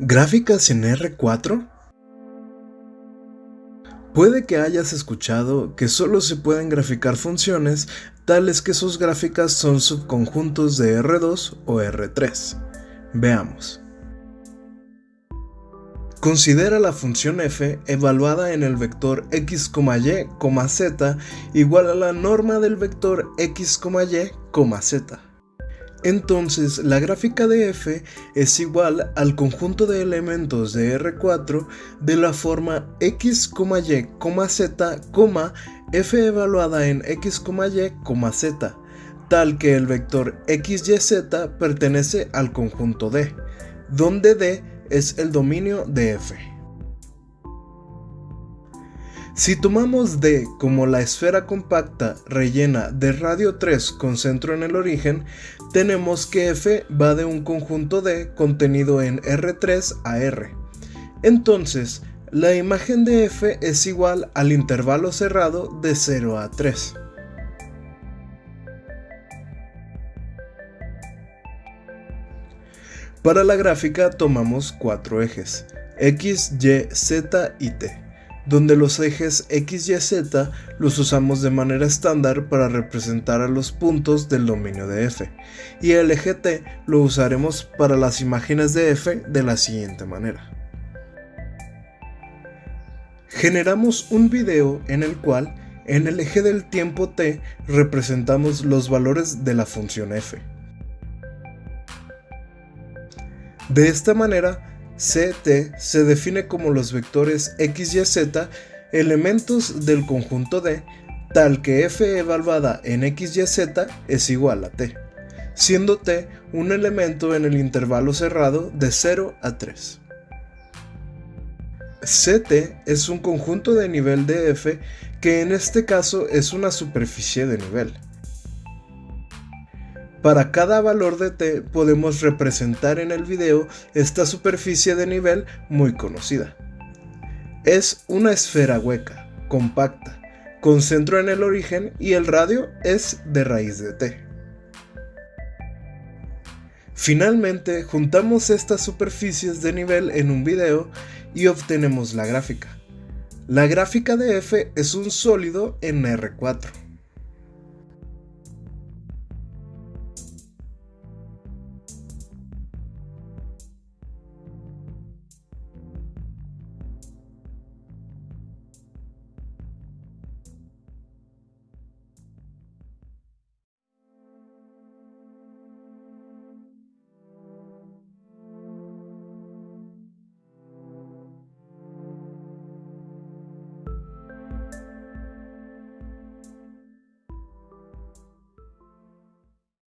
¿Gráficas en R4? Puede que hayas escuchado que solo se pueden graficar funciones tales que sus gráficas son subconjuntos de R2 o R3. Veamos. Considera la función f evaluada en el vector x, y, z igual a la norma del vector x, y, z. Entonces la gráfica de f es igual al conjunto de elementos de R4 de la forma x, y, z, f evaluada en x, y, z, tal que el vector x, y, z pertenece al conjunto D, donde D es el dominio de f. Si tomamos D como la esfera compacta rellena de radio 3 con centro en el origen, tenemos que F va de un conjunto D contenido en R3 a R. Entonces, la imagen de F es igual al intervalo cerrado de 0 a 3. Para la gráfica tomamos cuatro ejes, X, Y, Z y T donde los ejes X, Y, Z los usamos de manera estándar para representar a los puntos del dominio de F, y el eje T lo usaremos para las imágenes de F de la siguiente manera. Generamos un video en el cual en el eje del tiempo t representamos los valores de la función f. De esta manera CT se define como los vectores x, y, z, elementos del conjunto D, tal que f evaluada en x, y, z es igual a t, siendo t un elemento en el intervalo cerrado de 0 a 3. CT es un conjunto de nivel de f que en este caso es una superficie de nivel. Para cada valor de t podemos representar en el video esta superficie de nivel muy conocida. Es una esfera hueca, compacta, con centro en el origen y el radio es de raíz de t. Finalmente, juntamos estas superficies de nivel en un video y obtenemos la gráfica. La gráfica de f es un sólido en R4.